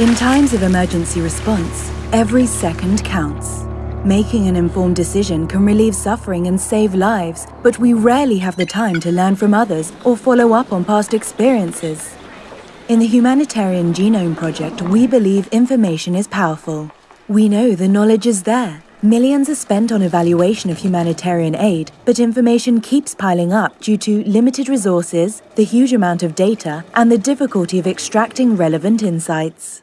In times of emergency response, every second counts. Making an informed decision can relieve suffering and save lives, but we rarely have the time to learn from others or follow up on past experiences. In the Humanitarian Genome Project, we believe information is powerful. We know the knowledge is there. Millions are spent on evaluation of humanitarian aid, but information keeps piling up due to limited resources, the huge amount of data, and the difficulty of extracting relevant insights.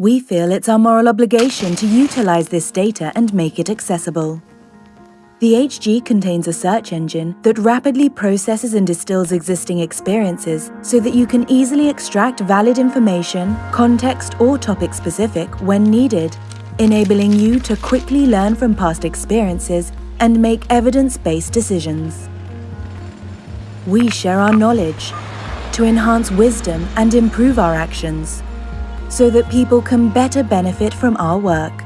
We feel it's our moral obligation to utilize this data and make it accessible. The HG contains a search engine that rapidly processes and distills existing experiences so that you can easily extract valid information, context or topic specific when needed, enabling you to quickly learn from past experiences and make evidence-based decisions. We share our knowledge to enhance wisdom and improve our actions so that people can better benefit from our work.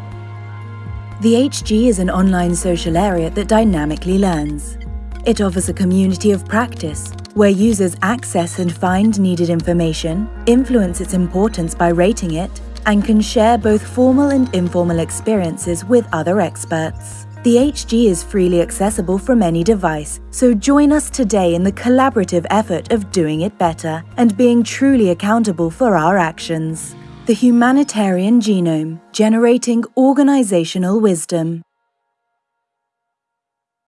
The HG is an online social area that dynamically learns. It offers a community of practice where users access and find needed information, influence its importance by rating it, and can share both formal and informal experiences with other experts. The HG is freely accessible from any device, so join us today in the collaborative effort of doing it better and being truly accountable for our actions. The Humanitarian Genome, generating organizational wisdom.